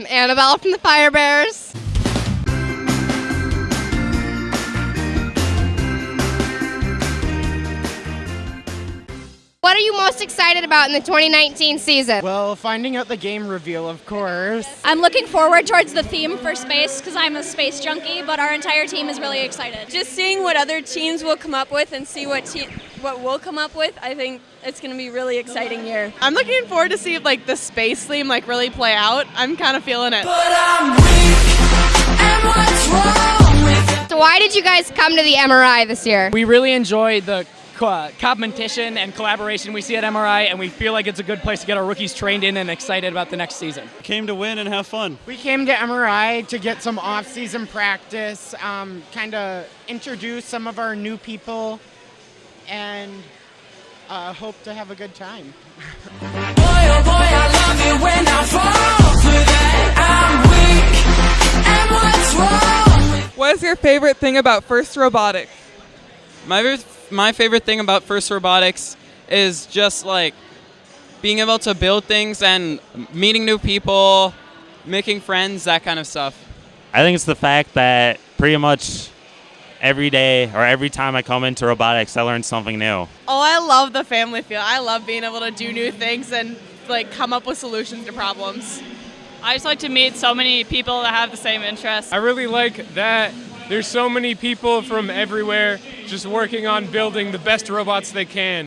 I'm Annabelle from the Fire Bears. What are you most excited about in the 2019 season? Well, finding out the game reveal, of course. I'm looking forward towards the theme for space because I'm a space junkie, but our entire team is really excited. Just seeing what other teams will come up with and see what te- what we'll come up with, I think it's going to be really exciting year. I'm looking forward to see if like the space theme like really play out. I'm kind of feeling it. So why did you guys come to the MRI this year? We really enjoy the co- competition and collaboration we see at MRI, and we feel like it's a good place to get our rookies trained in and excited about the next season. Came to win and have fun. We came to MRI to get some off-season practice, um, kind of introduce some of our new people, and uh, hope to have a good time. What is your favorite thing about First Robotics? My my favorite thing about First Robotics is just like being able to build things and meeting new people, making friends, that kind of stuff. I think it's the fact that pretty much every day or every time I come into robotics, I learn something new. Oh, I love the family feel. I love being able to do new things and like come up with solutions to problems. I just like to meet so many people that have the same interests. I really like that there's so many people from everywhere just working on building the best robots they can.